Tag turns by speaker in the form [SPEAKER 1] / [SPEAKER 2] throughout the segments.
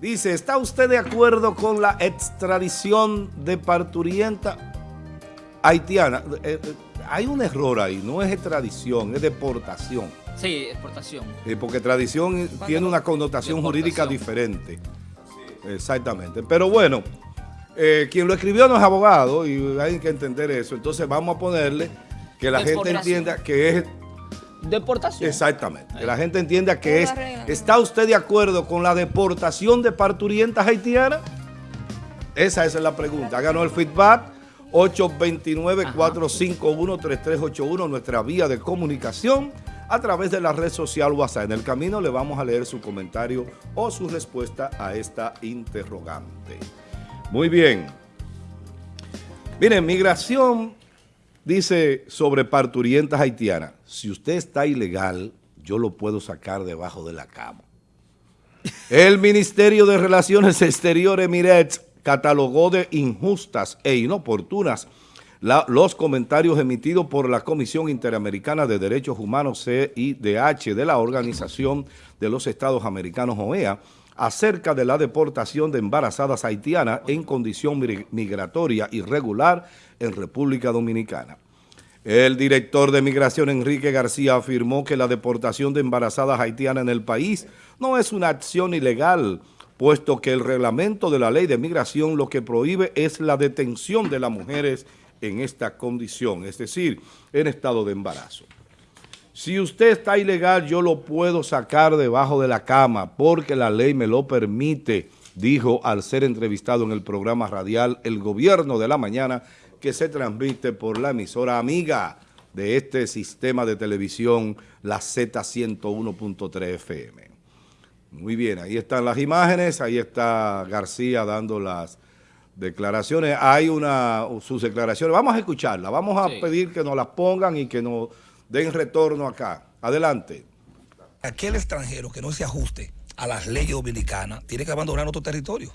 [SPEAKER 1] Dice, ¿está usted de acuerdo con la extradición de parturienta haitiana? Eh, eh, hay un error ahí, no es extradición, es deportación.
[SPEAKER 2] Sí, exportación.
[SPEAKER 1] Eh, porque tradición tiene una connotación jurídica diferente. Exactamente. Pero bueno, quien lo escribió no es abogado y hay que entender eso. Entonces vamos a ponerle que la gente entienda que es
[SPEAKER 2] deportación.
[SPEAKER 1] Exactamente. Que la gente entienda que es... ¿Está usted de acuerdo con la deportación de parturientas haitianas? Esa, es la pregunta. Háganos el feedback. 829-451-3381, nuestra vía de comunicación a través de la red social WhatsApp. En el camino le vamos a leer su comentario o su respuesta a esta interrogante. Muy bien. Miren, migración Dice sobre parturientas haitianas, si usted está ilegal, yo lo puedo sacar debajo de la cama. El Ministerio de Relaciones Exteriores, Miret, catalogó de injustas e inoportunas los comentarios emitidos por la Comisión Interamericana de Derechos Humanos, CIDH, de la Organización de los Estados Americanos, OEA, acerca de la deportación de embarazadas haitianas en condición migratoria irregular en República Dominicana. El director de Migración, Enrique García, afirmó que la deportación de embarazadas haitianas en el país no es una acción ilegal, puesto que el reglamento de la ley de migración lo que prohíbe es la detención de las mujeres en esta condición, es decir, en estado de embarazo. Si usted está ilegal, yo lo puedo sacar debajo de la cama porque la ley me lo permite, dijo al ser entrevistado en el programa radial El Gobierno de la Mañana que se transmite por la emisora amiga de este sistema de televisión, la Z101.3 FM. Muy bien, ahí están las imágenes, ahí está García dando las declaraciones. Hay una, sus declaraciones, vamos a escucharlas, vamos a pedir que nos las pongan y que nos den retorno acá. Adelante.
[SPEAKER 3] Aquel extranjero que no se ajuste a las leyes dominicanas tiene que abandonar nuestro territorio.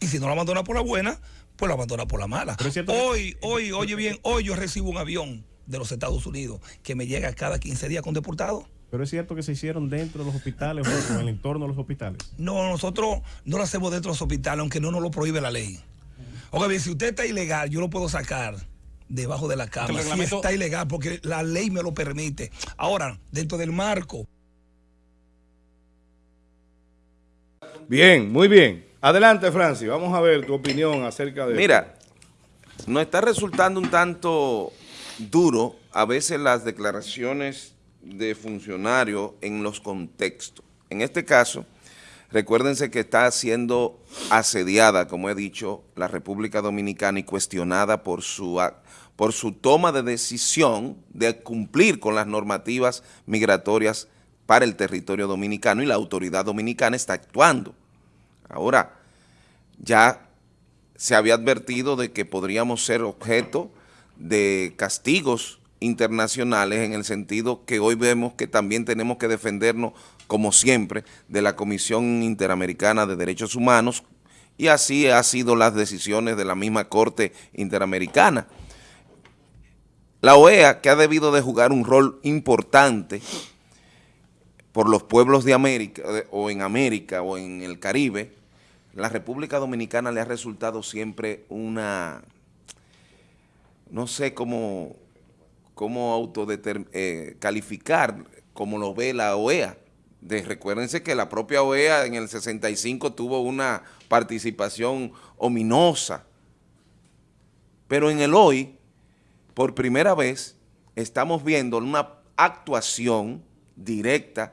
[SPEAKER 3] Y si no lo abandona por la buena, pues lo abandona por la mala. Hoy, hoy, oye bien, hoy yo recibo un avión de los Estados Unidos que me llega cada 15 días con deportados.
[SPEAKER 4] Pero es cierto que se hicieron dentro de los hospitales o en el entorno de los hospitales.
[SPEAKER 3] No, nosotros no lo hacemos dentro de los hospitales, aunque no nos lo prohíbe la ley. Oiga bien, si usted está ilegal, yo lo puedo sacar debajo de la cama. Si está ilegal, porque la ley me lo permite. Ahora, dentro del marco.
[SPEAKER 1] Bien, muy bien. Adelante, Francis, vamos a ver tu opinión acerca de
[SPEAKER 5] Mira, nos está resultando un tanto duro a veces las declaraciones de funcionarios en los contextos. En este caso, recuérdense que está siendo asediada, como he dicho, la República Dominicana y cuestionada por su, por su toma de decisión de cumplir con las normativas migratorias para el territorio dominicano y la autoridad dominicana está actuando. Ahora, ya se había advertido de que podríamos ser objeto de castigos internacionales en el sentido que hoy vemos que también tenemos que defendernos, como siempre, de la Comisión Interamericana de Derechos Humanos y así han sido las decisiones de la misma Corte Interamericana. La OEA, que ha debido de jugar un rol importante por los pueblos de América, o en América, o en el Caribe, la República Dominicana le ha resultado siempre una, no sé cómo, cómo eh, calificar como lo ve la OEA. De, recuérdense que la propia OEA en el 65 tuvo una participación ominosa, pero en el hoy, por primera vez, estamos viendo una actuación directa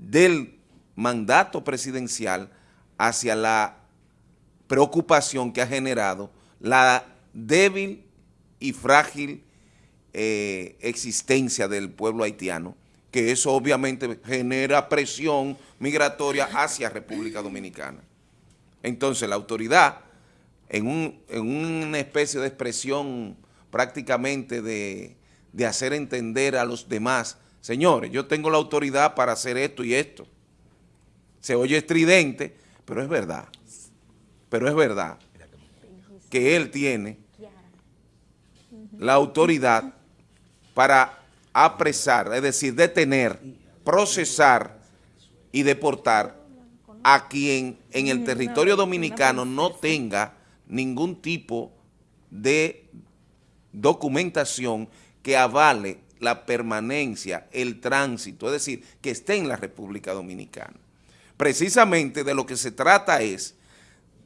[SPEAKER 5] del mandato presidencial hacia la preocupación que ha generado la débil y frágil eh, existencia del pueblo haitiano, que eso obviamente genera presión migratoria hacia República Dominicana. Entonces la autoridad, en, una especie de expresión prácticamente de, de hacer entender a los demás, señores, yo tengo la autoridad para hacer esto y esto. Se oye estridente, pero es verdad, pero es verdad que él tiene la autoridad para apresar, es decir, detener, procesar y deportar a quien en el territorio dominicano no tenga ningún tipo de documentación que avale la permanencia, el tránsito, es decir, que esté en la República Dominicana. Precisamente de lo que se trata es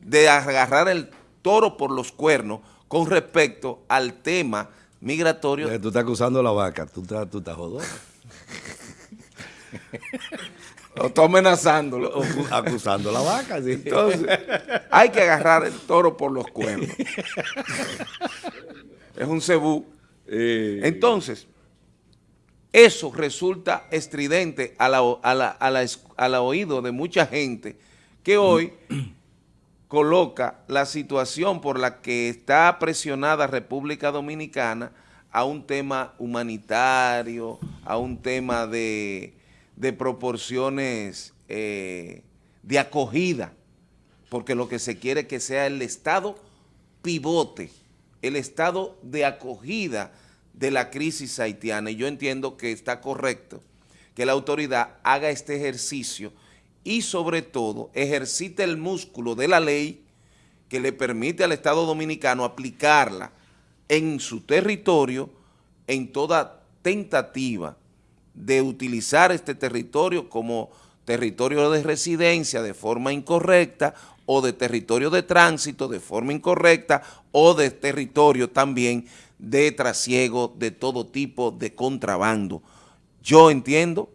[SPEAKER 5] de agarrar el toro por los cuernos con respecto al tema migratorio.
[SPEAKER 1] Tú estás acusando a la vaca, tú estás, tú estás jodón.
[SPEAKER 5] O está amenazándolo.
[SPEAKER 1] acusando a la vaca, sí.
[SPEAKER 5] Entonces, hay que agarrar el toro por los cuernos. es un cebú.
[SPEAKER 1] Eh,
[SPEAKER 5] Entonces, eso resulta estridente a la, oído de mucha gente que hoy coloca la situación por la que está presionada República Dominicana a un tema humanitario, a un tema de, proporciones eh, de acogida, porque lo que se quiere es que sea el Estado pivote, el Estado de acogida de la crisis haitiana y yo entiendo que está correcto que la autoridad haga este ejercicio y sobre todo ejercite el músculo de la ley que le permite al Estado Dominicano aplicarla en su territorio en toda tentativa de utilizar este territorio como territorio de residencia de forma incorrecta o de territorio de tránsito de forma incorrecta o de territorio también de trasiego de todo tipo de contrabando. Yo entiendo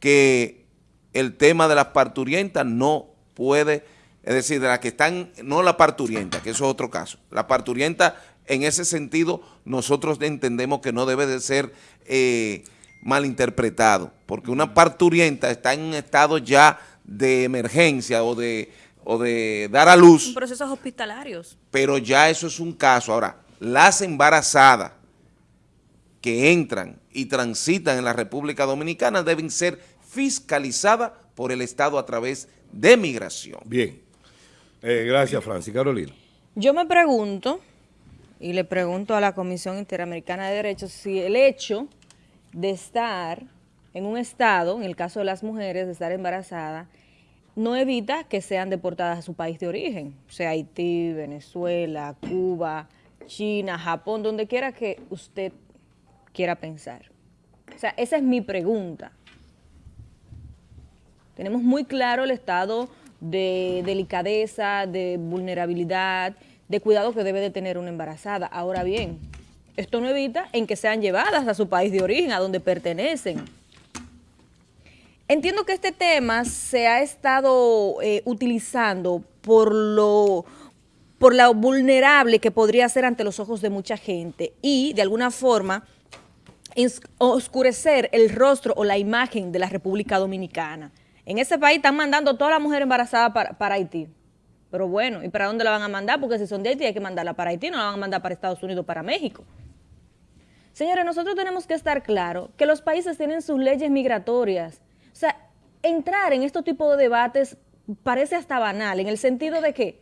[SPEAKER 5] que el tema de las parturientas no puede, es decir, de las que están, no la parturienta, que eso es otro caso. La parturienta, en ese sentido, nosotros entendemos que no debe de ser eh, malinterpretado, porque una parturienta está en un estado ya de emergencia o de, o de dar a luz.
[SPEAKER 6] En procesos hospitalarios.
[SPEAKER 5] Pero ya eso es un caso. Ahora, las embarazadas que entran y transitan en la República Dominicana deben ser fiscalizadas por el Estado a través de migración.
[SPEAKER 1] Bien. Eh, gracias, Francis. Carolina.
[SPEAKER 6] Yo me pregunto, y le pregunto a la Comisión Interamericana de Derechos, si el hecho de estar en un estado, en el caso de las mujeres, de estar embarazadas, no evita que sean deportadas a su país de origen, o sea, Haití, Venezuela, Cuba, China, Japón, donde quiera que usted quiera pensar. O sea, esa es mi pregunta. Tenemos muy claro el estado de delicadeza, de vulnerabilidad, de cuidado que debe de tener una embarazada. Ahora bien, esto no evita en que sean llevadas a su país de origen, a donde pertenecen. Entiendo que este tema se ha estado eh, utilizando por lo por lo vulnerable que podría ser ante los ojos de mucha gente y de alguna forma oscurecer el rostro o la imagen de la República Dominicana. En ese país están mandando toda la mujer embarazada para, Haití. Pero bueno, ¿y para dónde la van a mandar? Porque si son de Haití hay que mandarla para Haití, no la van a mandar para Estados Unidos, para México. Señores, nosotros tenemos que estar claros que los países tienen sus leyes migratorias. O sea, entrar en este tipo de debates parece hasta banal, en el sentido de que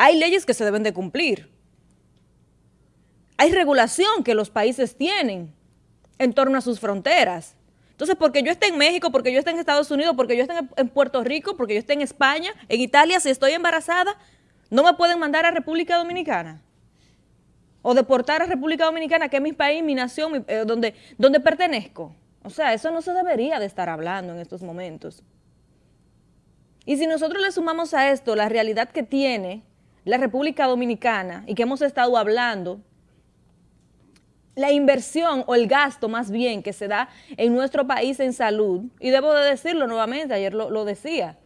[SPEAKER 6] hay leyes que se deben de cumplir. Hay regulación que los países tienen en torno a sus fronteras. Entonces, porque yo esté en México, porque yo esté en Estados Unidos, porque yo esté en Puerto Rico, porque yo esté en España, en Italia, si estoy embarazada, no me pueden mandar a República Dominicana. O deportar a República Dominicana, que es mi país, mi nación, eh, donde, donde pertenezco. O sea, eso no se debería de estar hablando en estos momentos. Y si nosotros le sumamos a esto la realidad que tiene la República Dominicana y que hemos estado hablando, la inversión o el gasto más bien que se da en nuestro país en salud, y debo de decirlo nuevamente, ayer lo, decía,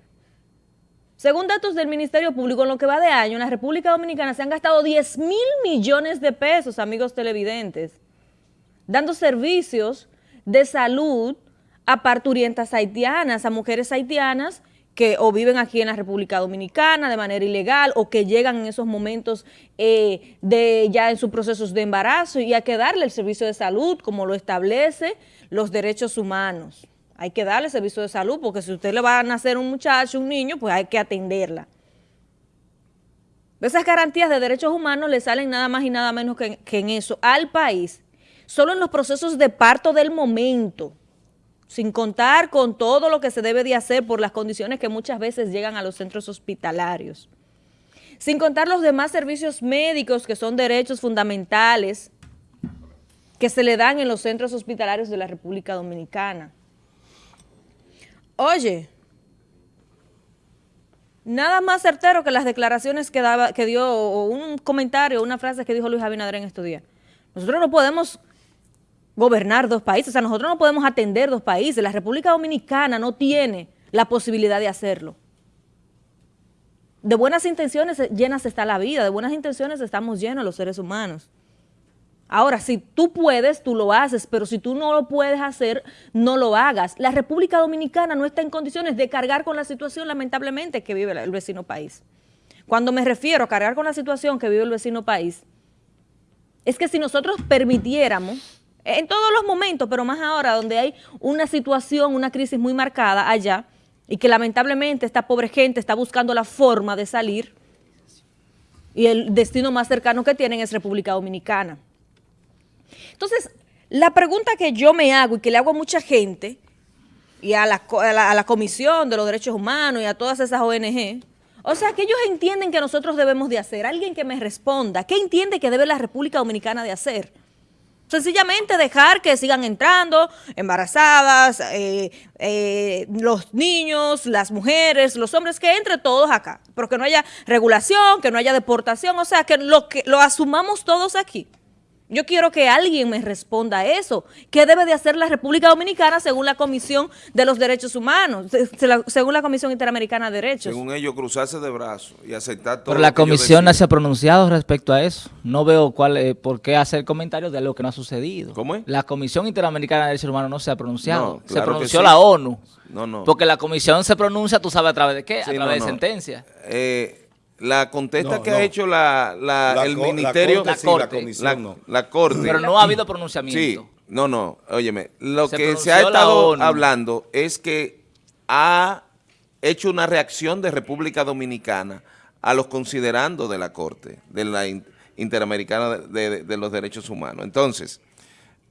[SPEAKER 6] según datos del Ministerio Público, en lo que va de año, en la República Dominicana se han gastado 10 mil millones de pesos, amigos televidentes, dando servicios de salud a parturientas haitianas, a mujeres haitianas que o viven aquí en la República Dominicana de manera ilegal o que llegan en esos momentos eh, de ya en sus procesos de embarazo y hay que darle el servicio de salud como lo establece los derechos humanos. Hay que darle servicio de salud porque si usted le va a nacer un muchacho, un niño, pues hay que atenderla. Esas garantías de derechos humanos le salen nada más y nada menos que, que en eso al país, solo en los procesos de parto del momento sin contar con todo lo que se debe de hacer por las condiciones que muchas veces llegan a los centros hospitalarios. Sin contar los demás servicios médicos que son derechos fundamentales que se le dan en los centros hospitalarios de la República Dominicana. Oye, nada más certero que las declaraciones que, daba, que dio, o un comentario, una frase que dijo Luis Abinader en estos días. Nosotros no podemos gobernar dos países, o sea, nosotros no podemos atender dos países. La República Dominicana no tiene la posibilidad de hacerlo. De buenas intenciones llenas está la vida, de buenas intenciones estamos llenos los seres humanos. Ahora, si tú puedes, tú lo haces, pero si tú no lo puedes hacer, no lo hagas. La República Dominicana no está en condiciones de cargar con la situación, lamentablemente, que vive el vecino país. Cuando me refiero a cargar con la situación que vive el vecino país, es que si nosotros permitiéramos, en todos los momentos, pero más ahora, donde hay una situación, una crisis muy marcada allá, y que lamentablemente esta pobre gente está buscando la forma de salir, y el destino más cercano que tienen es República Dominicana. Entonces, la pregunta que yo me hago y que le hago a mucha gente, y a la, a la, Comisión de los Derechos Humanos y a todas esas ONG, o sea, que ellos entienden que nosotros debemos de hacer, alguien que me responda, ¿qué entiende que debe la República Dominicana de hacer? Sencillamente dejar que sigan entrando embarazadas, eh, eh, los niños, las mujeres, los hombres, que entre todos acá, pero que no haya regulación, que no haya deportación, o sea, que lo, que lo asumamos todos aquí. Yo quiero que alguien me responda a eso. ¿Qué debe de hacer la República Dominicana según la Comisión de los Derechos Humanos, según la Comisión Interamericana de Derechos?
[SPEAKER 5] Según ellos, cruzarse de brazos y aceptar todo
[SPEAKER 2] Pero la Comisión no se ha pronunciado respecto a eso. No veo cuál, eh, por qué hacer comentarios de lo que no ha sucedido.
[SPEAKER 5] ¿Cómo es?
[SPEAKER 2] La Comisión Interamericana de Derechos Humanos no se ha pronunciado. se pronunció la ONU.
[SPEAKER 5] No, no.
[SPEAKER 2] Porque la Comisión se pronuncia, tú sabes a través de qué, a través de sentencia.
[SPEAKER 5] Eh la contesta que ha hecho la, la, el ministerio,
[SPEAKER 2] la, corte,
[SPEAKER 5] la, corte,
[SPEAKER 2] Pero no ha habido pronunciamiento.
[SPEAKER 5] Sí, no, no, óyeme, lo que se ha estado hablando es que ha hecho una reacción de República Dominicana a los considerandos de la Corte, de la Interamericana de, de los Derechos Humanos. Entonces,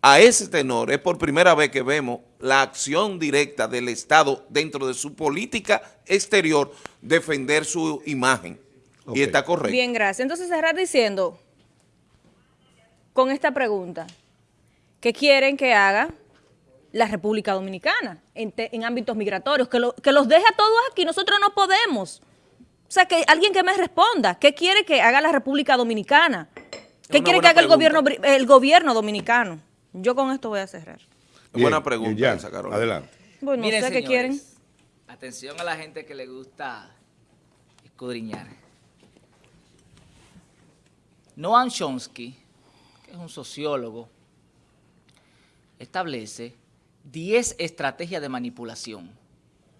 [SPEAKER 5] a ese tenor es por primera vez que vemos la acción directa del Estado dentro de su política exterior defender su imagen. Y está correcto.
[SPEAKER 6] Bien, gracias. Entonces cerrar diciendo, con esta pregunta, ¿qué quieren que haga la República Dominicana en, ámbitos migratorios? Que, que los deje a todos aquí, nosotros no podemos. O sea, que alguien que me responda, ¿qué quiere que haga la República Dominicana? ¿Qué quiere que haga el gobierno, el gobierno dominicano? Yo con esto voy a cerrar.
[SPEAKER 5] buena pregunta,
[SPEAKER 1] Adelante.
[SPEAKER 6] Bueno, no sé qué quieren.
[SPEAKER 2] Atención a la gente que le gusta escudriñar. Noam Chomsky, que es un sociólogo, establece 10 estrategias de manipulación.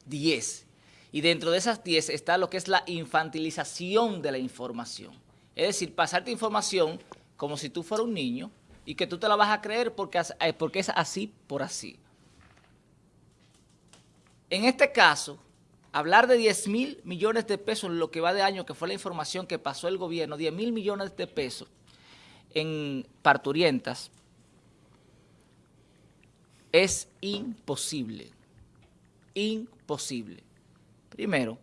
[SPEAKER 2] 10. Y dentro de esas 10 está lo que es la infantilización de la información. Es decir, pasarte información como si tú fueras un niño y que tú te la vas a creer porque, eh, porque es así por así. En este caso, hablar de 10 mil millones de pesos lo que va de año, que fue la información que pasó el gobierno, 10 mil millones de pesos en parturientas, es imposible, imposible. Primero,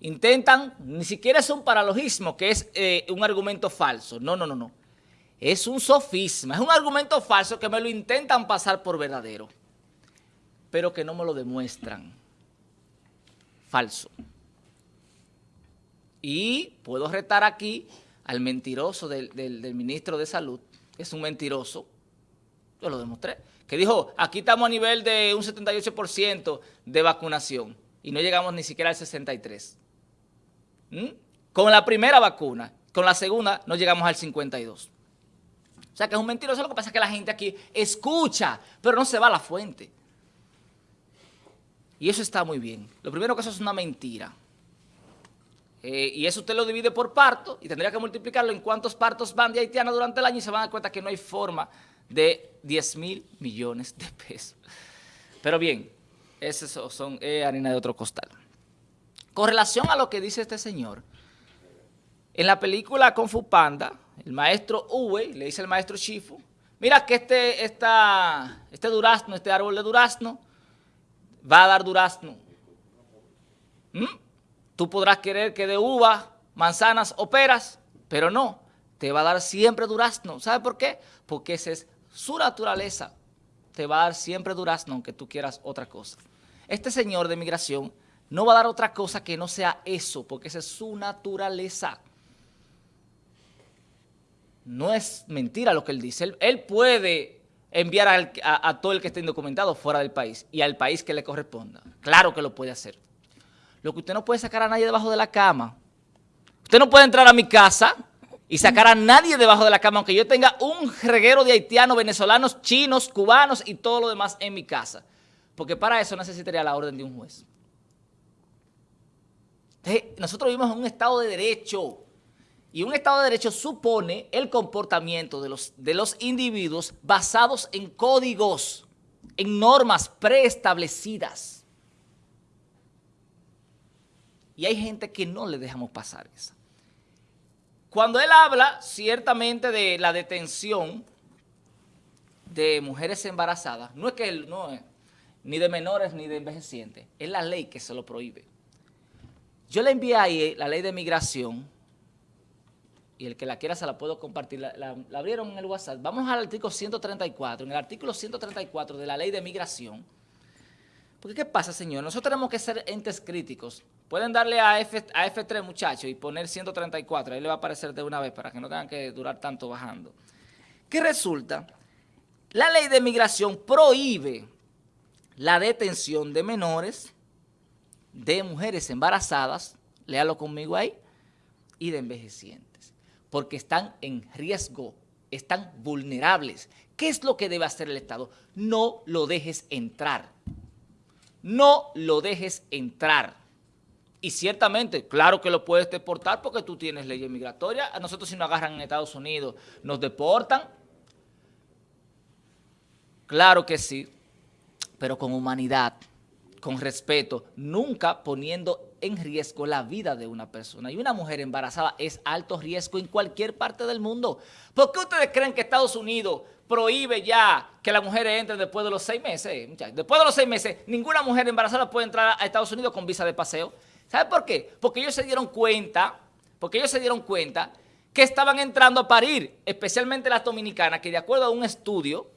[SPEAKER 2] intentan, ni siquiera es un paralogismo, que es eh, un argumento falso, no, no, no, no. Es un sofisma, es un argumento falso que me lo intentan pasar por verdadero, pero que no me lo demuestran falso. Y puedo retar aquí al mentiroso del, ministro de Salud, que es un mentiroso, yo lo demostré, que dijo, aquí estamos a nivel de un 78% de vacunación y no llegamos ni siquiera al 63%. ¿Mm? Con la primera vacuna, con la segunda no llegamos al 52%. O sea que es un mentiroso, lo que pasa es que la gente aquí escucha, pero no se va a la fuente. Y eso está muy bien. Lo primero que eso es una mentira. Eh, y eso usted lo divide por parto y tendría que multiplicarlo en cuántos partos van de Haitiana durante el año y se van a dar cuenta que no hay forma de 10 mil millones de pesos. Pero bien, esos son eh, harina de otro costal. Con relación a lo que dice este señor, en la película Kung Fu Panda, el maestro Uwe le dice al maestro Shifu, mira que este, esta, este durazno, este árbol de durazno, va a dar durazno. ¿Mm? Tú podrás querer que de uva, manzanas o peras, pero no, te va a dar siempre durazno. ¿Sabe por qué? Porque esa es su naturaleza. Te va a dar siempre durazno aunque tú quieras otra cosa. Este señor de migración no va a dar otra cosa que no sea eso, porque esa es su naturaleza. No es mentira lo que él dice. Él, puede enviar a, todo el que esté indocumentado fuera del país y al país que le corresponda. Claro que lo puede hacer. Lo que usted no puede sacar a nadie debajo de la cama. Usted no puede entrar a mi casa y sacar a nadie debajo de la cama, aunque yo tenga un reguero de haitianos, venezolanos, chinos, cubanos y todo lo demás en mi casa. Porque para eso necesitaría la orden de un juez. nosotros vivimos en un Estado de Derecho. Y un Estado de Derecho supone el comportamiento de los, de los individuos basados en códigos, en normas preestablecidas. Y hay gente que no le dejamos pasar eso. Cuando él habla ciertamente de la detención de mujeres embarazadas, no es que él, no es, ni de menores ni de envejecientes, es la ley que se lo prohíbe. Yo le envié ahí la ley de migración y el que la quiera se la puedo compartir, la, abrieron en el WhatsApp. Vamos al artículo 134, en el artículo 134 de la ley de migración. Porque ¿qué pasa, señor? Nosotros tenemos que ser entes críticos. Pueden darle a, F, a F3, muchachos, y poner 134, ahí le va a aparecer de una vez para que no tengan que durar tanto bajando. ¿Qué resulta? La ley de migración prohíbe la detención de menores, de mujeres embarazadas, léalo conmigo ahí, y de envejecientes porque están en riesgo, están vulnerables. ¿Qué es lo que debe hacer el Estado? No lo dejes entrar. No lo dejes entrar. Y ciertamente, claro que lo puedes deportar porque tú tienes leyes migratorias. A nosotros si nos agarran en Estados Unidos, nos deportan. Claro que sí, pero con humanidad, con respeto, nunca poniendo en riesgo la vida de una persona. Y una mujer embarazada es alto riesgo en cualquier parte del mundo. ¿Por qué ustedes creen que Estados Unidos prohíbe ya que las mujeres entren después de los seis meses? Después de los seis meses, ninguna mujer embarazada puede entrar a Estados Unidos con visa de paseo. ¿Sabe por qué? Porque ellos se dieron cuenta, porque ellos se dieron cuenta que estaban entrando a parir, especialmente las dominicanas, que de acuerdo a un estudio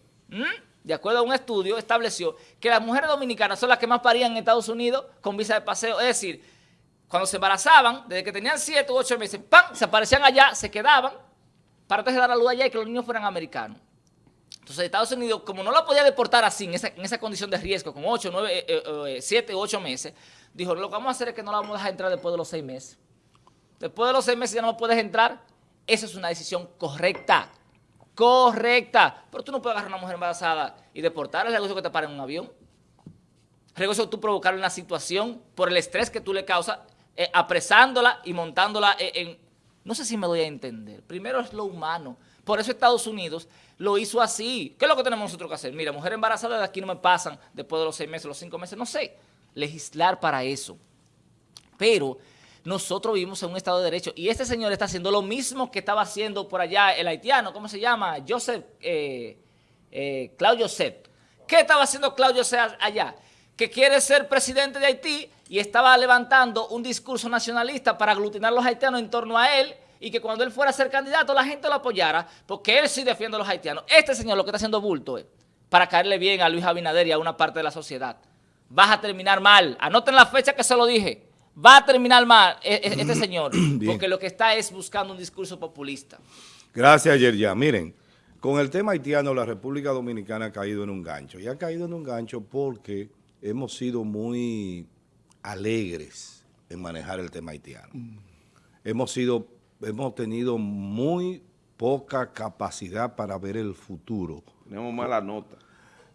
[SPEAKER 2] de acuerdo a un estudio, estableció que las mujeres dominicanas son las que más parían en Estados Unidos con visa de paseo. Es decir, cuando se embarazaban, desde que tenían 7 u 8 meses, ¡pam! Se aparecían allá, se quedaban para entonces dar la luz allá y que los niños fueran americanos. Entonces Estados Unidos, como no la podía deportar así, en esa, condición de riesgo, con 8, 9, 7 u 8 meses, dijo, lo que vamos a hacer es que no la vamos a dejar entrar después de los 6 meses. Después de los 6 meses ya no puedes entrar. Esa es una decisión correcta correcta. Pero tú no puedes agarrar a una mujer embarazada y deportarla. Es negocio que te para en un avión. El negocio tú provocarle una situación por el estrés que tú le causas, eh, apresándola y montándola en, No sé si me doy a entender. Primero es lo humano. Por eso Estados Unidos lo hizo así. ¿Qué es lo que tenemos nosotros que hacer? Mira, mujer embarazada de aquí no me pasan después de los seis meses, los cinco meses, no sé. Legislar para eso. Pero nosotros vivimos en un Estado de Derecho y este señor está haciendo lo mismo que estaba haciendo por allá el haitiano, ¿cómo se llama? Joseph, eh, eh, Claudio Joseph. ¿Qué estaba haciendo Claudio Joseph allá? Que quiere ser presidente de Haití y estaba levantando un discurso nacionalista para aglutinar a los haitianos en torno a él y que cuando él fuera a ser candidato la gente lo apoyara porque él sí defiende a los haitianos. Este señor lo que está haciendo bulto es para caerle bien a Luis Abinader y a una parte de la sociedad. Vas a terminar mal. Anoten la fecha que se lo dije va a terminar mal e, e, este señor, porque lo que está es buscando un discurso populista.
[SPEAKER 1] Gracias, Yerja. Miren, con el tema haitiano, la República Dominicana ha caído en un gancho. Y ha caído en un gancho porque hemos sido muy alegres en manejar el tema haitiano. Hemos sido, hemos tenido muy poca capacidad para ver el futuro.
[SPEAKER 5] Tenemos mala nota.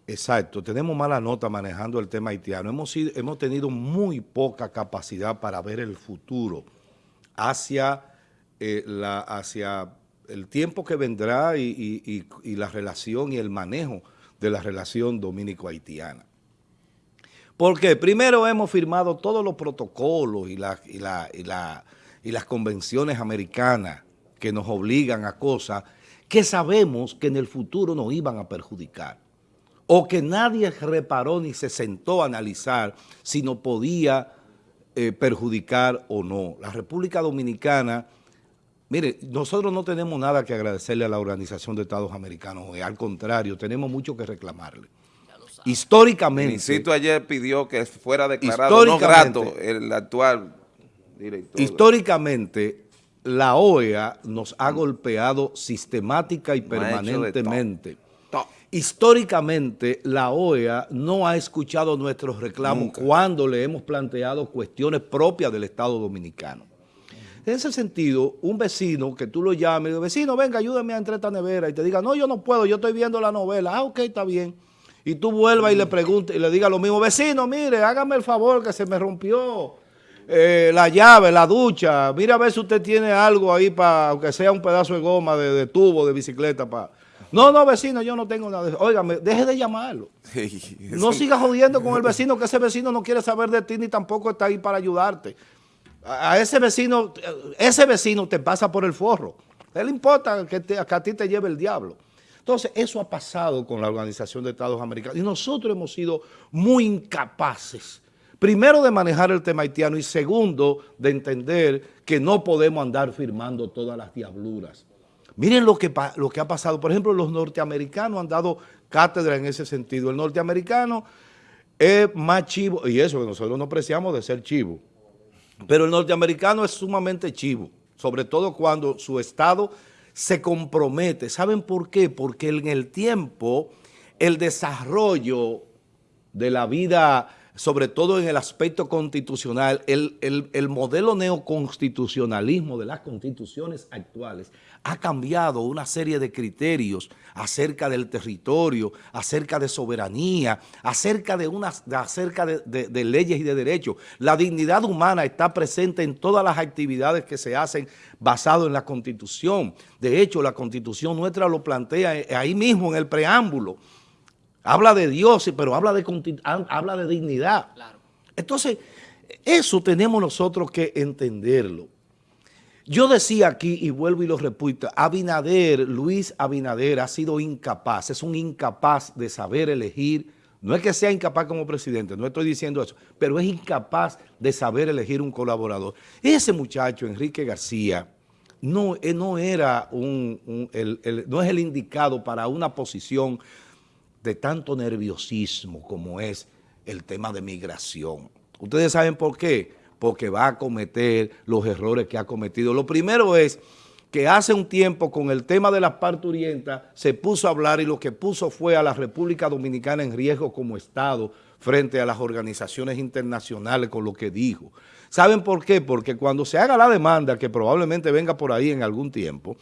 [SPEAKER 1] Exacto, tenemos mala nota manejando el tema haitiano. Hemos, hemos tenido muy poca capacidad para ver el futuro hacia, eh, la, hacia el tiempo que vendrá y, la relación y el manejo de la relación dominico-haitiana. Porque primero hemos firmado todos los protocolos y, y, y las convenciones americanas que nos obligan a cosas que sabemos que en el futuro nos iban a perjudicar. o que nadie reparó ni se sentó a analizar si nos podía eh, perjudicar o no. La República Dominicana, mire, nosotros no tenemos nada que agradecerle a la Organización de Estados Americanos, al contrario, tenemos mucho que reclamarle. Históricamente.
[SPEAKER 5] Insisto, ayer pidió que fuera declarado no grato el actual director.
[SPEAKER 1] Históricamente, la OEA nos ha golpeado sistemática y permanentemente. Históricamente, la OEA no ha escuchado nuestros reclamos cuando le hemos planteado cuestiones propias del Estado Dominicano. En ese sentido, un vecino que tú lo llames, vecino, venga, ayúdame a entrar a esta nevera, y te diga, no, yo no puedo, yo estoy viendo la novela. Ah, ok, está bien. Y tú vuelvas y le preguntes y le digas lo mismo, vecino, mire, hágame el favor que se me rompió eh, la llave, la ducha, mira a ver si usted tiene algo ahí para, aunque sea un pedazo de goma, de, tubo, de bicicleta, para... No, no, vecino, yo no tengo nada de. Óigame, deje de llamarlo. no siga jodiendo con el vecino, que ese vecino no quiere saber de ti ni tampoco está ahí para ayudarte. A, ese vecino, ese vecino te pasa por el forro. A él le importa que, que a ti te lleve el diablo. Entonces, eso ha pasado con la Organización de Estados Americanos y nosotros hemos sido muy incapaces, primero de manejar el tema haitiano y segundo, de entender que no podemos andar firmando todas las diabluras. Miren lo que, ha pasado. Por ejemplo, los norteamericanos han dado cátedra en ese sentido. El norteamericano es más chivo, y eso que nosotros no apreciamos de ser chivo, pero el norteamericano es sumamente chivo, sobre todo cuando su Estado se compromete. ¿Saben por qué? Porque en el tiempo el desarrollo de la vida, sobre todo en el aspecto constitucional, el, el modelo neoconstitucionalismo de las constituciones actuales ha cambiado una serie de criterios acerca del territorio, acerca de soberanía, acerca de, unas, acerca de, leyes y de derechos. La dignidad humana está presente en todas las actividades que se hacen basado en la Constitución. De hecho, la Constitución nuestra lo plantea ahí mismo en el preámbulo. Habla de Dios, pero habla de, habla de dignidad. Entonces, eso tenemos nosotros que entenderlo. Yo decía aquí, y vuelvo y lo repito, Abinader, Luis Abinader ha sido incapaz, es un incapaz de saber elegir, no es que sea incapaz como presidente, no estoy diciendo eso, pero es incapaz de saber elegir un colaborador. Ese muchacho, Enrique García, no, eh, no era un, no es el indicado para una posición de tanto nerviosismo como es el tema de migración. ¿Ustedes saben por qué? Porque va a cometer los errores que ha cometido. Lo primero es que hace un tiempo con el tema de las parturientas se puso a hablar y lo que puso fue a la República Dominicana en riesgo como Estado frente a las organizaciones internacionales con lo que dijo. ¿Saben por qué? Porque cuando se haga la demanda, que probablemente venga por ahí en algún tiempo,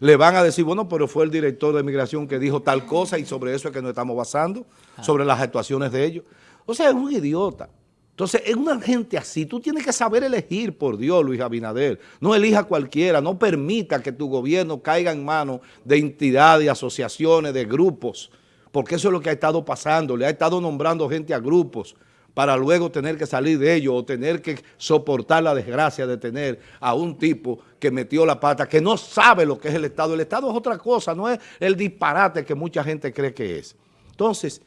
[SPEAKER 1] le van a decir, bueno, pero fue el director de migración que dijo tal cosa y sobre eso es que nos estamos basando, sobre las actuaciones de ellos. O sea, es un idiota. Entonces, en una gente así, tú tienes que saber elegir, por Dios, Luis Abinader. No elija cualquiera, no permita que tu gobierno caiga en manos de entidades, asociaciones, de grupos, porque eso es lo que ha estado pasando. Le ha estado nombrando gente a grupos para luego tener que salir de ellos o tener que soportar la desgracia de tener a un tipo que metió la pata, que no sabe lo que es el Estado. El Estado es otra cosa, no es el disparate que mucha gente cree que es. Entonces,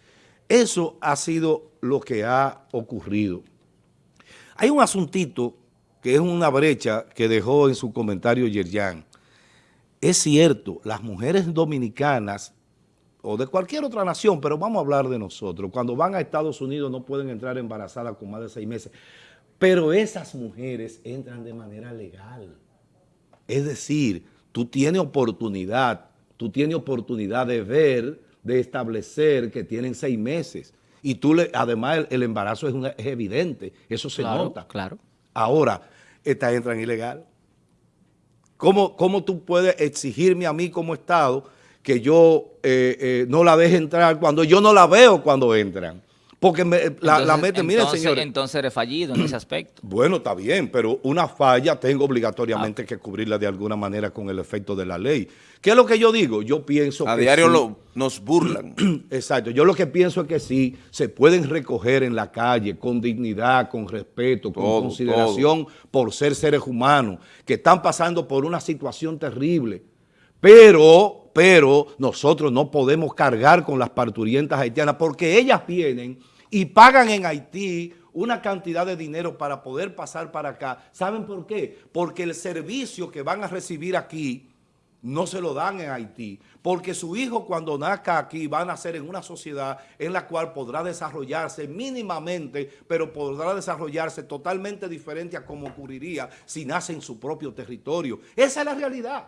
[SPEAKER 1] eso ha sido lo que ha ocurrido. Hay un asuntito que es una brecha que dejó en su comentario Yerjan. Es cierto, las mujeres dominicanas o de cualquier otra nación, pero vamos a hablar de nosotros, cuando van a Estados Unidos no pueden entrar embarazadas con más de seis meses, pero esas mujeres entran de manera legal. Es decir, tú tienes oportunidad, tú tienes oportunidad de ver de establecer que tienen seis meses. Y tú, le, además, el, embarazo es, es, evidente, eso se nota.
[SPEAKER 2] Claro.
[SPEAKER 1] Ahora, estas entran ilegal. ¿Cómo, ¿Cómo, tú puedes exigirme a mí como Estado que yo eh, eh, no la deje entrar cuando yo no la veo cuando entran? Porque la, la meten, miren señores.
[SPEAKER 2] Entonces eres fallido en ese aspecto.
[SPEAKER 1] Bueno, está bien, pero una falla tengo obligatoriamente ah. que cubrirla de alguna manera con el efecto de la ley. ¿Qué es lo que yo digo? Yo pienso
[SPEAKER 5] A diario lo, nos burlan.
[SPEAKER 1] Exacto. Yo lo que pienso es que sí, se pueden recoger en la calle con dignidad, con respeto, con consideración por ser seres humanos que están pasando por una situación terrible. Pero pero nosotros no podemos cargar con las parturientas haitianas porque ellas vienen y pagan en Haití una cantidad de dinero para poder pasar para acá. ¿Saben por qué? Porque el servicio que van a recibir aquí no se lo dan en Haití, porque su hijo cuando nazca aquí va a nacer en una sociedad en la cual podrá desarrollarse mínimamente, pero podrá desarrollarse totalmente diferente a como ocurriría si nace en su propio territorio. Esa es la realidad.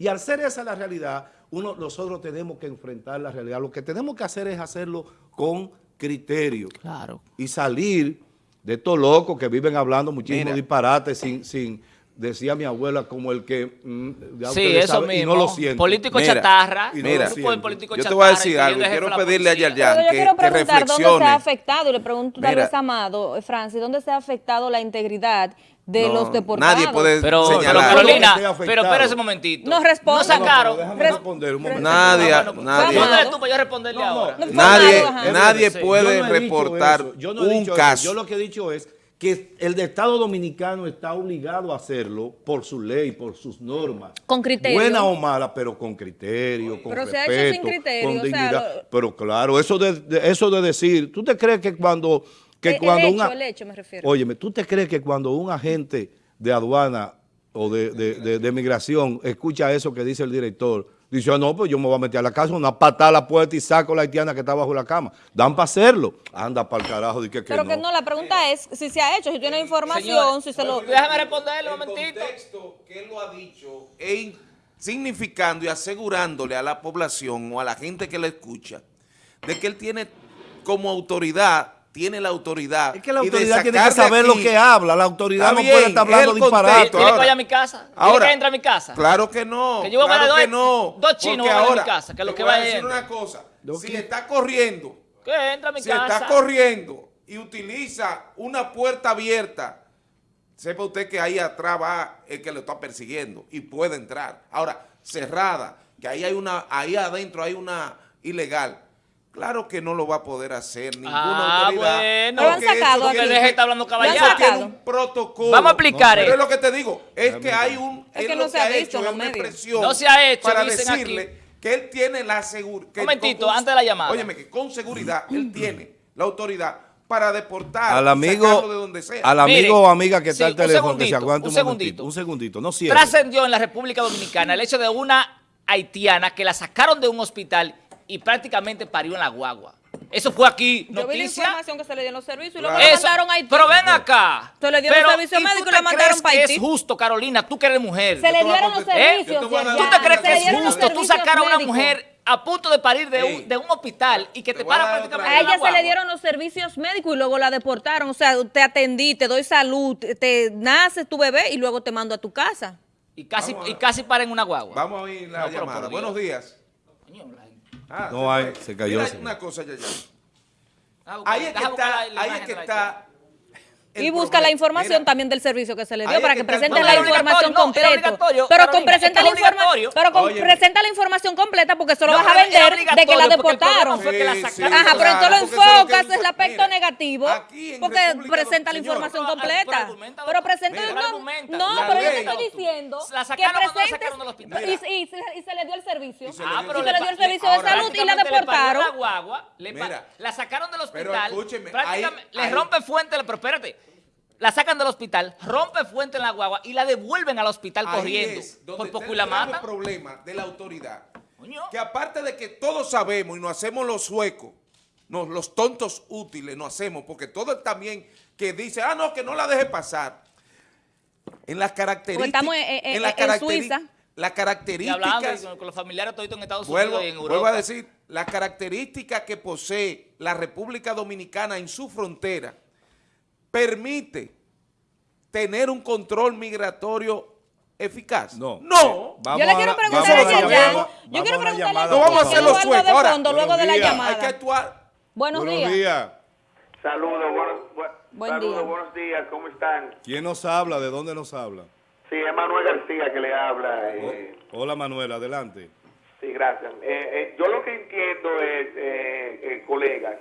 [SPEAKER 1] Y al ser esa la realidad, uno, nosotros tenemos que enfrentar la realidad. Lo que tenemos que hacer es hacerlo con criterio.
[SPEAKER 2] Claro.
[SPEAKER 1] Y salir de estos locos que viven hablando muchísimos disparates sin, sin, decía mi abuela, como el que mm, ya
[SPEAKER 2] Sí, eso mismo.
[SPEAKER 1] y no lo siente.
[SPEAKER 2] Político
[SPEAKER 5] Mira,
[SPEAKER 2] chatarra.
[SPEAKER 1] y no
[SPEAKER 5] mira,
[SPEAKER 2] políticos
[SPEAKER 5] Yo te voy a decir algo quiero pedirle a. Yayan
[SPEAKER 6] Pero yo
[SPEAKER 5] que,
[SPEAKER 6] quiero
[SPEAKER 5] que
[SPEAKER 6] preguntar dónde se ha
[SPEAKER 5] reflexione.
[SPEAKER 6] afectado, y le pregunto tal
[SPEAKER 5] Mira.
[SPEAKER 6] vez a Amado, eh, Francis, ¿dónde se ha afectado la integridad de
[SPEAKER 5] No,
[SPEAKER 6] los deportados?
[SPEAKER 5] Nadie puede
[SPEAKER 2] Pero, pero
[SPEAKER 5] señalar.
[SPEAKER 2] Carolina,
[SPEAKER 1] Esté afectado.
[SPEAKER 2] pero espérese un momentito.
[SPEAKER 6] No responde.
[SPEAKER 2] No sacaron.
[SPEAKER 1] No, pero déjame
[SPEAKER 6] Res-
[SPEAKER 1] responder un momento.
[SPEAKER 5] Nadie, nadie,
[SPEAKER 6] Vamos.
[SPEAKER 2] ¿Dónde tú para yo responderle
[SPEAKER 1] No, no.
[SPEAKER 2] ahora?
[SPEAKER 6] No
[SPEAKER 5] nadie, nadie puede
[SPEAKER 1] no
[SPEAKER 5] reportar
[SPEAKER 1] eso, yo no he
[SPEAKER 5] un caso.
[SPEAKER 1] Yo lo que he dicho es que el de Estado Dominicano está obligado a hacerlo por su ley, por sus normas.
[SPEAKER 6] Con criterio.
[SPEAKER 1] Buena o mala, pero con criterio, con
[SPEAKER 6] Pero se ha
[SPEAKER 1] respeto,
[SPEAKER 6] hecho sin criterio,
[SPEAKER 1] con
[SPEAKER 6] o sea,
[SPEAKER 1] dignidad. Pero claro, eso de, de- eso de decir, ¿tú te crees que cuando... Que
[SPEAKER 6] El- el
[SPEAKER 1] cuando
[SPEAKER 6] hecho,
[SPEAKER 1] una,
[SPEAKER 6] el hecho me refiero.
[SPEAKER 1] Óyeme, ¿tú te crees que cuando un agente de aduana o de- de migración escucha eso que dice el director, dice, ah, no, pues yo me voy a meter a la casa, una patada a la puerta y saco a la haitiana que está bajo la cama. Dan para hacerlo. Anda para el carajo, que, que
[SPEAKER 6] Pero
[SPEAKER 1] no.
[SPEAKER 6] que no, la pregunta es si se ha hecho, si tiene información, si se lo...
[SPEAKER 2] Déjame responderle un
[SPEAKER 5] el
[SPEAKER 2] momentito.
[SPEAKER 5] contexto que él lo ha dicho e in- significando y asegurándole a la población o a la gente que le escucha de que él tiene como autoridad, tiene la autoridad.
[SPEAKER 1] Es que la
[SPEAKER 5] y de
[SPEAKER 1] autoridad tiene que saber lo que habla. La autoridad no
[SPEAKER 5] bien,
[SPEAKER 1] puede estar hablando disparate.
[SPEAKER 2] ¿Quiere que
[SPEAKER 5] ahora-
[SPEAKER 2] vaya a mi casa? ¿Quiere
[SPEAKER 5] Ahora,
[SPEAKER 2] que entre a mi casa?
[SPEAKER 5] Claro que no.
[SPEAKER 2] Que yo voy a
[SPEAKER 5] claro
[SPEAKER 2] ver
[SPEAKER 5] que
[SPEAKER 2] dos-
[SPEAKER 5] no.
[SPEAKER 2] dos chinos van a mi
[SPEAKER 5] ahora,
[SPEAKER 2] casa, que lo que
[SPEAKER 5] voy a decir una cosa.
[SPEAKER 1] ¿Lo
[SPEAKER 5] Si
[SPEAKER 1] qué?
[SPEAKER 5] está corriendo,
[SPEAKER 2] Que entra a mi
[SPEAKER 5] si
[SPEAKER 2] casa.
[SPEAKER 5] está corriendo y utiliza una puerta abierta, sepa usted que ahí atrás va el que lo está persiguiendo y puede entrar. Ahora, cerrada, que ahí hay una, ahí adentro hay una ilegal. Claro que no lo va a poder hacer ninguna
[SPEAKER 2] Ah,
[SPEAKER 5] autoridad.
[SPEAKER 2] bueno.
[SPEAKER 6] Lo han
[SPEAKER 5] porque
[SPEAKER 6] sacado
[SPEAKER 5] eso
[SPEAKER 6] aquí.
[SPEAKER 5] tiene-
[SPEAKER 2] Deje de estar hablando
[SPEAKER 5] eso
[SPEAKER 2] caballada.
[SPEAKER 5] tiene un protocolo.
[SPEAKER 2] Vamos a explicar
[SPEAKER 5] Pero
[SPEAKER 2] esto.
[SPEAKER 5] es lo que te digo, es que hay un...
[SPEAKER 6] Es que
[SPEAKER 5] él lo
[SPEAKER 6] no se ha visto
[SPEAKER 5] hecho
[SPEAKER 6] en
[SPEAKER 5] es una expresión
[SPEAKER 2] No se ha hecho,
[SPEAKER 5] para
[SPEAKER 2] dicen
[SPEAKER 5] decirle
[SPEAKER 2] aquí.
[SPEAKER 5] que él tiene la seguridad.
[SPEAKER 2] Momentito, antes de la llamada.
[SPEAKER 5] Óyeme, que con seguridad él tiene la autoridad para deportar
[SPEAKER 1] Al amigo,
[SPEAKER 5] de donde sea.
[SPEAKER 1] al amigo
[SPEAKER 2] Mire,
[SPEAKER 1] o amiga que está
[SPEAKER 2] sí,
[SPEAKER 1] al
[SPEAKER 2] un
[SPEAKER 1] teléfono, que se
[SPEAKER 2] segundito,
[SPEAKER 1] aguante
[SPEAKER 2] un
[SPEAKER 1] un,
[SPEAKER 2] segundito.
[SPEAKER 1] Un segundito, no cierre.
[SPEAKER 2] Trascendió en la República Dominicana el hecho de una haitiana que la sacaron de un hospital y prácticamente parió en la guagua. Eso fue aquí,
[SPEAKER 6] Yo vi la
[SPEAKER 2] noticia.
[SPEAKER 6] información que se le dio en los servicios y luego
[SPEAKER 5] Claro.
[SPEAKER 6] mandaron a Haití.
[SPEAKER 2] Pero ven acá.
[SPEAKER 6] Se le dieron
[SPEAKER 2] Pero,
[SPEAKER 6] servicio
[SPEAKER 2] ¿y tú
[SPEAKER 6] médico y le mandaron
[SPEAKER 2] crees
[SPEAKER 6] pa'
[SPEAKER 2] que
[SPEAKER 6] Haití?
[SPEAKER 2] es justo, Carolina, tú que eres mujer?
[SPEAKER 6] Se le dieron los.
[SPEAKER 2] ¿Eh?
[SPEAKER 6] servicios.
[SPEAKER 2] ¿Tú te crees que es justo tú sacar a una mujer a punto de parir de
[SPEAKER 5] Ey.
[SPEAKER 2] un, de un hospital y que te,
[SPEAKER 5] Te
[SPEAKER 2] para prácticamente
[SPEAKER 6] A ella se le dieron los servicios médicos y luego la deportaron. O sea, te atendí, te doy salud, te- te nace tu bebé y luego te mando a tu casa.
[SPEAKER 2] Y casi,
[SPEAKER 5] Vamos
[SPEAKER 2] y casi para en una guagua.
[SPEAKER 5] Vamos a oír la
[SPEAKER 2] No,
[SPEAKER 5] llamada. Buenos días. Ah,
[SPEAKER 1] No
[SPEAKER 5] se
[SPEAKER 1] hay, se cayó,
[SPEAKER 5] Mira una cosa, ya, ya. Ahí es que está, ahí es que está.
[SPEAKER 6] Y busca
[SPEAKER 5] problema.
[SPEAKER 6] la información
[SPEAKER 5] Mira,
[SPEAKER 6] también del servicio que se le dio
[SPEAKER 5] es
[SPEAKER 6] para
[SPEAKER 5] que
[SPEAKER 6] que presente
[SPEAKER 2] No,
[SPEAKER 6] la información
[SPEAKER 2] no,
[SPEAKER 6] completa. Pero con presenta
[SPEAKER 2] es
[SPEAKER 6] la
[SPEAKER 2] que es
[SPEAKER 6] informa-
[SPEAKER 2] obligatorio.
[SPEAKER 6] pero con presenta la información completa porque eso lo
[SPEAKER 2] No,
[SPEAKER 6] vas a vender de que la deportaron.
[SPEAKER 2] que la
[SPEAKER 5] Sí,
[SPEAKER 2] sacaron.
[SPEAKER 5] sí,
[SPEAKER 6] Ajá, pero entonces lo
[SPEAKER 5] es
[SPEAKER 6] enfocas
[SPEAKER 5] dice.
[SPEAKER 6] el aspecto
[SPEAKER 5] Mira,
[SPEAKER 6] negativo porque
[SPEAKER 5] República
[SPEAKER 6] presenta la información
[SPEAKER 2] Pero,
[SPEAKER 6] completa.
[SPEAKER 2] pero
[SPEAKER 6] presenta
[SPEAKER 5] Mira,
[SPEAKER 6] no, pero yo te estoy diciendo
[SPEAKER 2] La
[SPEAKER 6] que presentes
[SPEAKER 2] sacaron del hospital.
[SPEAKER 6] y, se- le dio el servicio.
[SPEAKER 5] Y se
[SPEAKER 2] Ah,
[SPEAKER 5] le
[SPEAKER 2] pero
[SPEAKER 6] Y se le
[SPEAKER 2] pa-
[SPEAKER 6] dio el servicio de salud y la deportaron.
[SPEAKER 2] La sacaron del
[SPEAKER 5] Pero
[SPEAKER 2] hospital.
[SPEAKER 5] escúcheme,
[SPEAKER 2] prácticamente-
[SPEAKER 5] ahí-
[SPEAKER 2] le
[SPEAKER 5] ahí-
[SPEAKER 2] rompe fuente, pero espérate. La sacan del hospital, rompe fuente en la guagua y la devuelven al hospital
[SPEAKER 5] ahí
[SPEAKER 2] corriendo.
[SPEAKER 5] es donde
[SPEAKER 2] Por poco y
[SPEAKER 5] el
[SPEAKER 2] la
[SPEAKER 5] grave
[SPEAKER 2] matan.
[SPEAKER 5] problema de la autoridad.
[SPEAKER 2] Coño.
[SPEAKER 5] Que aparte de que todos sabemos y nos hacemos los suecos, nos, los tontos útiles nos hacemos, porque todo el también que dice, ah, no, que no la deje pasar. En las características.
[SPEAKER 6] estamos en- en-
[SPEAKER 5] en las
[SPEAKER 6] en
[SPEAKER 5] caracteri-
[SPEAKER 6] Suiza.
[SPEAKER 5] Las
[SPEAKER 2] Y hablando
[SPEAKER 5] características.
[SPEAKER 2] con, con los familiares toditos en Estados
[SPEAKER 5] Vuelvo,
[SPEAKER 2] Unidos y en Europa.
[SPEAKER 5] vuelvo a decir, las características que posee la República Dominicana en su frontera permite tener un control migratorio eficaz.
[SPEAKER 1] No.
[SPEAKER 5] No.
[SPEAKER 1] Vamos
[SPEAKER 6] Yo le
[SPEAKER 1] a
[SPEAKER 6] quiero preguntar a
[SPEAKER 1] llamada,
[SPEAKER 6] Yo
[SPEAKER 1] vamos
[SPEAKER 6] quiero preguntarle a
[SPEAKER 5] No vamos a hacer los suecos.
[SPEAKER 6] de
[SPEAKER 5] Ahora,
[SPEAKER 6] fondo luego de la
[SPEAKER 1] buenos días.
[SPEAKER 6] llamada.
[SPEAKER 5] Hay que actuar.
[SPEAKER 6] Buenos
[SPEAKER 1] Buenos
[SPEAKER 6] días.
[SPEAKER 1] días.
[SPEAKER 7] Saludos, buenos, bu-
[SPEAKER 6] Buen
[SPEAKER 7] saludos,
[SPEAKER 6] día.
[SPEAKER 7] buenos días, ¿cómo están?
[SPEAKER 1] ¿Quién nos habla? ¿De dónde nos habla?
[SPEAKER 7] Sí, es Manuel García que le habla. eh,
[SPEAKER 1] Hola Manuel, adelante.
[SPEAKER 7] sí, gracias. Eh, eh, yo lo que entiendo es, eh, eh, colegas,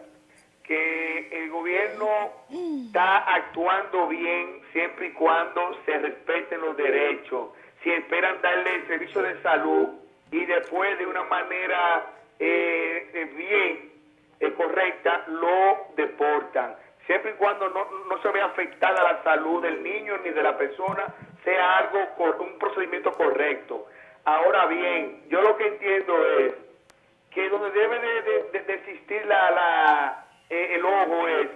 [SPEAKER 7] que el gobierno está actuando bien siempre y cuando se respeten los derechos. Si esperan darle el servicio de salud y después de una manera eh, eh, bien, eh, correcta, lo deportan. Siempre y cuando no, no se vea afectada la salud del niño ni de la persona, sea algo, cor- un procedimiento correcto. Ahora bien, yo lo que entiendo es que donde debe de, de- de- de existir la, la, eh, el ojo es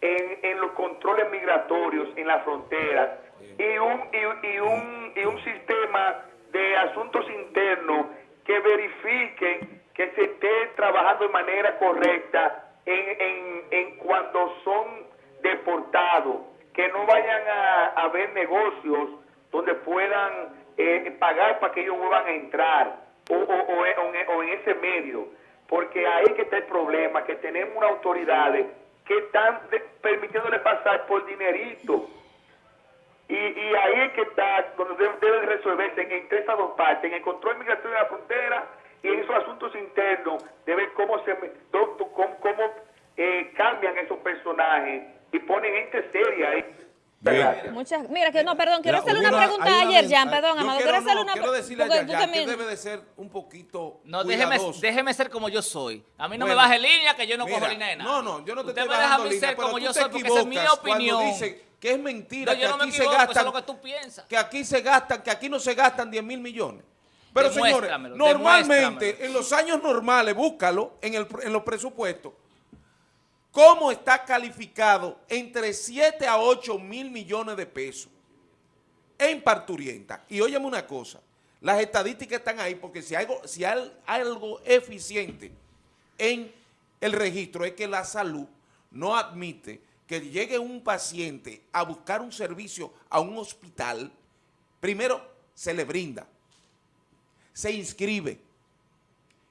[SPEAKER 7] en, en los controles migratorios en las fronteras y un, y, y un, y un sistema de asuntos internos que verifiquen que se esté trabajando de manera correcta en, en, en cuando son deportados, que no vayan a, a haber negocios donde puedan eh, pagar para que ellos vuelvan a entrar o, o, o o en ese medio, porque ahí que está el problema, que tenemos unas autoridades que están de- permitiéndole pasar por dinerito. Y, ahí es que está donde debe, resolverse en- entre esas dos partes, en el control migratorio de la frontera y en esos asuntos internos, de ver cómo se cómo, cómo, eh, cambian esos personajes y ponen gente seria ahí.
[SPEAKER 1] Bien.
[SPEAKER 7] Gracias.
[SPEAKER 6] Muchas, mira que no, perdón, quiero hacerle una
[SPEAKER 1] una-
[SPEAKER 6] pregunta
[SPEAKER 1] una
[SPEAKER 6] Yerjan,
[SPEAKER 1] venta-
[SPEAKER 6] perdón,
[SPEAKER 5] Yo
[SPEAKER 6] Amado,
[SPEAKER 5] quiero,
[SPEAKER 6] hacerle
[SPEAKER 5] no,
[SPEAKER 6] una
[SPEAKER 5] quiero decirle a
[SPEAKER 6] porque tú
[SPEAKER 5] Yaya que
[SPEAKER 6] también-
[SPEAKER 5] debe de ser un poquito
[SPEAKER 2] No, déjeme, déjeme ser como yo soy. A mí no me
[SPEAKER 5] Bueno,
[SPEAKER 2] baje línea que yo no
[SPEAKER 5] Mira,
[SPEAKER 2] cojo línea de nada.
[SPEAKER 5] No, no, yo no te
[SPEAKER 2] Usted
[SPEAKER 5] estoy
[SPEAKER 2] me deja a
[SPEAKER 5] bajando
[SPEAKER 2] mí
[SPEAKER 5] línea,
[SPEAKER 2] ser
[SPEAKER 5] pero
[SPEAKER 2] como
[SPEAKER 5] tú
[SPEAKER 2] yo
[SPEAKER 5] te
[SPEAKER 2] soy porque esa es mi opinión.
[SPEAKER 5] Dicen que es mentira
[SPEAKER 2] No, yo
[SPEAKER 5] que
[SPEAKER 2] no me
[SPEAKER 5] aquí se
[SPEAKER 2] equivoco, eso es
[SPEAKER 5] gastan
[SPEAKER 2] lo que tú piensas.
[SPEAKER 5] que aquí se gastan, que aquí no se gastan 10 mil millones. Pero señores, normalmente en los años normales, búscalo en, el, en los presupuestos, ¿cómo está calificado entre 7 a 8 mil millones de pesos en parturienta? Y óyeme una cosa, las estadísticas están ahí porque si hay algo, si hay algo eficiente en el registro es que la salud no admite que llegue un paciente a buscar un servicio a un hospital, primero se le brinda, se inscribe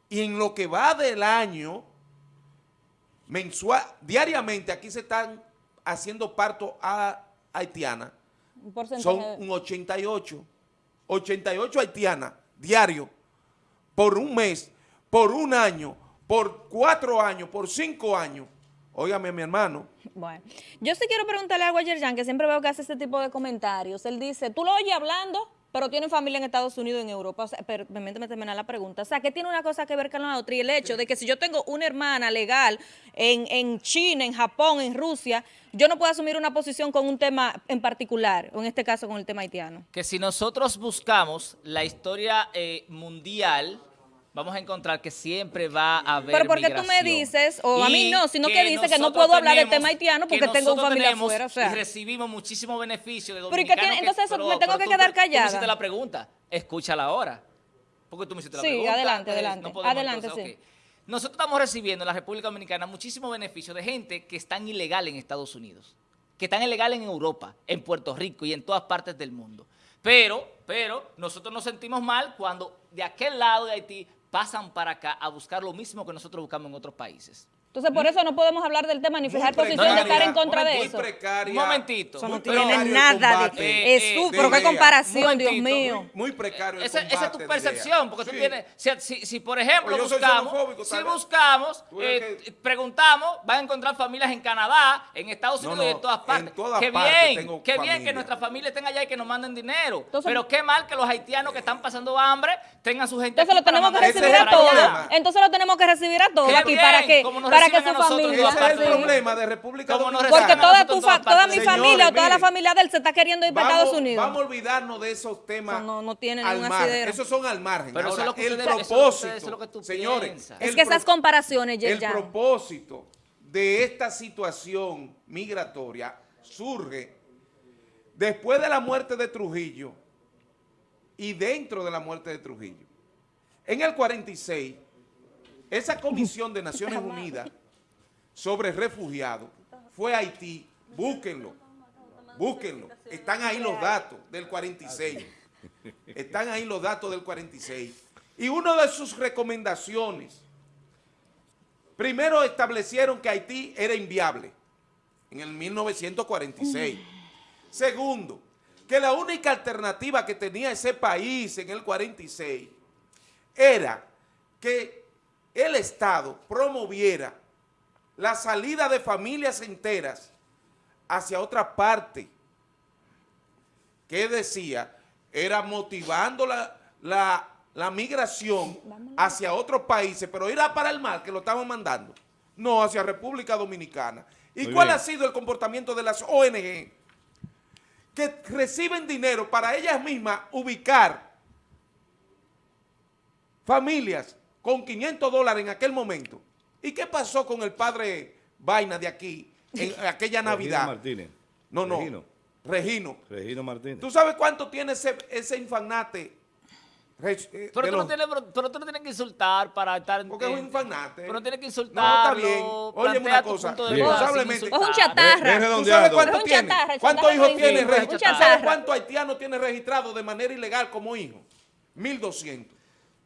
[SPEAKER 5] y en lo que va del año, mensual, diariamente aquí se están haciendo partos a haitianas,
[SPEAKER 6] Un
[SPEAKER 5] son un 88, 88 haitianas diario por un mes, por un año, por cuatro años, por cinco años. Óigame, mi hermano,
[SPEAKER 6] Bueno, yo sí quiero preguntarle algo a Yerjan, que siempre veo que hace este tipo de comentarios. Él dice, tú lo oyes hablando, pero tiene familia en Estados Unidos, en Europa. O sea, pero permíteme terminar la pregunta. O sea, ¿qué tiene una cosa que ver con la otra? Y el hecho de que si yo tengo una hermana legal en, en China, en Japón, en Rusia, yo no puedo asumir una posición con un tema en particular, o en este caso con el tema haitiano.
[SPEAKER 2] que si nosotros buscamos la historia eh, mundial, vamos a encontrar que siempre va a haber
[SPEAKER 6] Pero ¿por qué tú me dices, o a mí no, sino que dice que no puedo hablar del tema haitiano porque
[SPEAKER 2] que
[SPEAKER 6] tengo
[SPEAKER 2] nosotros
[SPEAKER 6] familia
[SPEAKER 2] tenemos
[SPEAKER 6] afuera, o sea.
[SPEAKER 2] Y recibimos muchísimos beneficios de
[SPEAKER 6] Pero ¿y qué
[SPEAKER 2] dominicanos. que-
[SPEAKER 6] Entonces,
[SPEAKER 2] pero-
[SPEAKER 6] me tengo que
[SPEAKER 2] tú-
[SPEAKER 6] quedar
[SPEAKER 2] tú me
[SPEAKER 6] callada.
[SPEAKER 2] hiciste la pregunta, escúchala ahora. Porque tú me hiciste la
[SPEAKER 6] Sí,
[SPEAKER 2] pregunta.
[SPEAKER 6] adelante,
[SPEAKER 2] eh,
[SPEAKER 6] adelante.
[SPEAKER 2] podemos,
[SPEAKER 6] Adelante,
[SPEAKER 2] entonces,
[SPEAKER 6] sí.
[SPEAKER 2] ok. Nosotros estamos recibiendo en la República Dominicana muchísimos beneficios de gente que están ilegal en Estados Unidos, que están ilegal en Europa, en Puerto Rico y en todas partes del mundo. Pero, pero, nosotros nos sentimos mal cuando de aquel lado de Haití pasan para acá a buscar lo mismo que nosotros buscamos en otros países.
[SPEAKER 6] Entonces, por eso no podemos hablar del tema ni fijar posición de estar en contra de
[SPEAKER 5] muy
[SPEAKER 6] eso.
[SPEAKER 5] precaria,
[SPEAKER 2] Un momentito.
[SPEAKER 6] Eso no tiene nada
[SPEAKER 5] combate
[SPEAKER 6] de...
[SPEAKER 2] Eh, eh,
[SPEAKER 6] pero
[SPEAKER 5] de
[SPEAKER 6] qué comparación, Dios mío.
[SPEAKER 5] muy, muy precario el
[SPEAKER 2] Esa, esa es tu
[SPEAKER 5] de
[SPEAKER 2] percepción, porque tú
[SPEAKER 5] Sí.
[SPEAKER 2] tienes, si, si- si, por ejemplo
[SPEAKER 5] Pues
[SPEAKER 2] buscamos, si buscamos,
[SPEAKER 5] Tú
[SPEAKER 2] eh,
[SPEAKER 5] que-
[SPEAKER 2] preguntamos, van a encontrar familias en Canadá, en Estados
[SPEAKER 5] No,
[SPEAKER 2] Unidos y en todas
[SPEAKER 5] en
[SPEAKER 2] partes.
[SPEAKER 5] todas
[SPEAKER 2] qué
[SPEAKER 5] partes
[SPEAKER 2] bien,
[SPEAKER 5] tengo
[SPEAKER 2] qué bien que nuestras familias estén allá y que nos manden dinero.
[SPEAKER 6] Entonces-
[SPEAKER 2] Pero qué mal que los haitianos que están pasando hambre tengan su gente
[SPEAKER 6] Entonces lo tenemos que recibir
[SPEAKER 5] es
[SPEAKER 6] a todos. Entonces lo tenemos que recibir a todos aquí para que para que su familia.
[SPEAKER 5] Ese es el problema de República Dominicana.
[SPEAKER 6] Porque toda tu fa- mi
[SPEAKER 5] Señores,
[SPEAKER 6] familia o toda la familia de él se está queriendo ir para
[SPEAKER 5] Vamos,
[SPEAKER 6] Estados Unidos.
[SPEAKER 5] vamos a olvidarnos de esos temas
[SPEAKER 6] no- no tiene
[SPEAKER 5] al
[SPEAKER 6] ningún
[SPEAKER 5] margen.
[SPEAKER 6] asidero.
[SPEAKER 5] Esos son al margen.
[SPEAKER 2] Pero eso es lo que
[SPEAKER 5] el
[SPEAKER 2] que
[SPEAKER 5] propósito,
[SPEAKER 2] ustedes- eso es lo que tú
[SPEAKER 5] señores,
[SPEAKER 2] piensas.
[SPEAKER 6] Es que esas comparaciones,
[SPEAKER 5] el propósito de esta situación migratoria surge después de la muerte de Trujillo y dentro de la muerte de Trujillo. En el 46, esa comisión de Naciones Unidas sobre refugiados fue a Haití. Búsquenlo, búsquenlo. Están ahí los datos del 46. Están ahí los datos del 46. Y una de sus recomendaciones, primero establecieron que Haití era inviable en el 1946. Segundo, que la única alternativa que tenía ese país en el 46 era que el Estado promoviera la salida de familias enteras hacia otra parte. que decía? Era motivando la, la- la migración hacia otros países, pero ir a para el mar que lo estaban mandando. No, hacia República Dominicana. ¿Y
[SPEAKER 1] Muy
[SPEAKER 5] cuál
[SPEAKER 1] bien.
[SPEAKER 5] ha sido el comportamiento de las ONG? Que reciben dinero para ellas mismas ubicar familias con 500 dólares en aquel momento. ¿Y qué pasó con el padre Vaina de aquí en aquella Navidad?
[SPEAKER 1] Regino Martínez.
[SPEAKER 5] No, no.
[SPEAKER 1] Regino.
[SPEAKER 5] Regino.
[SPEAKER 1] Regino Martínez.
[SPEAKER 5] ¿Tú sabes cuánto tiene ese, ese infanate? Re- eh,
[SPEAKER 2] Pero tú, no
[SPEAKER 5] los-
[SPEAKER 2] tienes, pero, pero tú no tienes que insultar para estar en...
[SPEAKER 5] Porque es un infanate.
[SPEAKER 2] Pero no tienes que
[SPEAKER 5] No, está bien. Óyeme
[SPEAKER 2] plantea
[SPEAKER 5] una cosa. Responsablemente.
[SPEAKER 6] Es un
[SPEAKER 2] insultar.
[SPEAKER 6] chatarra.
[SPEAKER 5] ¿Tú sabes cuánto
[SPEAKER 6] Es un
[SPEAKER 5] tiene? ¿Cuántos hijos tiene cuántos haitianos tiene registrado de manera ilegal como hijo? 1200.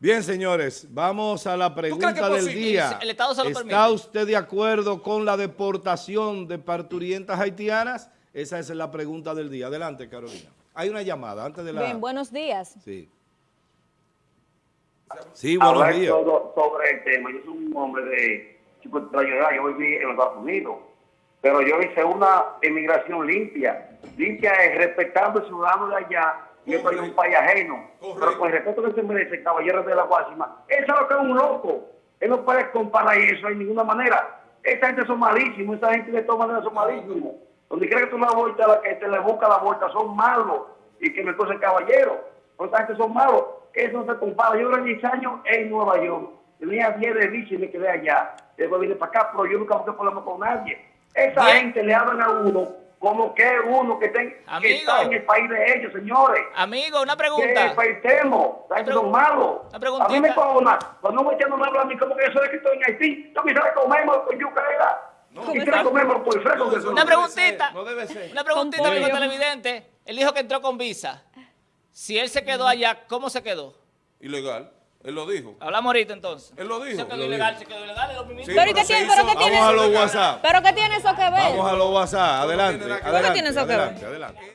[SPEAKER 1] Bien, señores, vamos a la pregunta del día.
[SPEAKER 2] El Estado se lo
[SPEAKER 1] ¿Está
[SPEAKER 2] permite.
[SPEAKER 1] usted de acuerdo con la deportación de parturientas haitianas? Esa es la pregunta del día. Adelante, Carolina. Hay una llamada antes de la...
[SPEAKER 6] Bien, buenos días.
[SPEAKER 1] Sí. Sí, buenos
[SPEAKER 8] hablar
[SPEAKER 1] días.
[SPEAKER 8] todo sobre el tema. Yo soy un hombre de 50 años de edad, yo viví en los Estados Unidos, pero yo hice una emigración limpia. Limpia es respetando el ciudadano de allá y esto es un país ajeno. Pero con el respeto que se merece el caballero de la Guasima, eso es lo que es un loco. Él no puede comparar eso de ninguna manera. Esa gente son malísimos, esa gente de todas maneras son malísimos. Donde quiera que tú la vuelta, la que te le busca la vuelta, son malos. Y que me cosa el caballero. Esa gente son malos. Eso no se compara. Yo duré 10 años en Nueva York. Tenía 10 de bici y me quedé allá. Después vine para acá, pero yo nunca busqué problemas con nadie. Esa
[SPEAKER 2] Bien.
[SPEAKER 8] gente le hablan a uno como que uno que, ten- que está en el país de ellos, señores.
[SPEAKER 2] Amigo, una
[SPEAKER 8] Que
[SPEAKER 2] pregunta.
[SPEAKER 8] gente
[SPEAKER 2] Una
[SPEAKER 8] son malos.
[SPEAKER 2] una preguntita.
[SPEAKER 8] A mí me cobra. Cuando me echan una habla a mí como que yo soy que estoy en Haití. Yo quisiera comerme con yuca era. Quisiera comerme por fresco. que.
[SPEAKER 2] Una
[SPEAKER 5] no debe
[SPEAKER 2] preguntita.
[SPEAKER 5] no debe ser.
[SPEAKER 2] Una preguntita, amigo televidente. Él dijo que entró con visa. Si él se quedó allá, ¿cómo se quedó?
[SPEAKER 5] Ilegal. Él lo dijo.
[SPEAKER 2] Hablamos ahorita entonces.
[SPEAKER 5] Él lo dijo.
[SPEAKER 2] Se quedó
[SPEAKER 5] Lo
[SPEAKER 2] ilegal, se quedó ilegal.
[SPEAKER 5] Sí,
[SPEAKER 6] Pero ¿y qué
[SPEAKER 5] se
[SPEAKER 6] tiene- pero qué tiene-
[SPEAKER 1] Vamos a los WhatsApp.
[SPEAKER 6] ¿Pero qué tiene eso que ver?
[SPEAKER 1] Vamos a los WhatsApp. Adelante,
[SPEAKER 5] que
[SPEAKER 1] adelante,
[SPEAKER 6] tiene eso que ver?
[SPEAKER 1] adelante, adelante.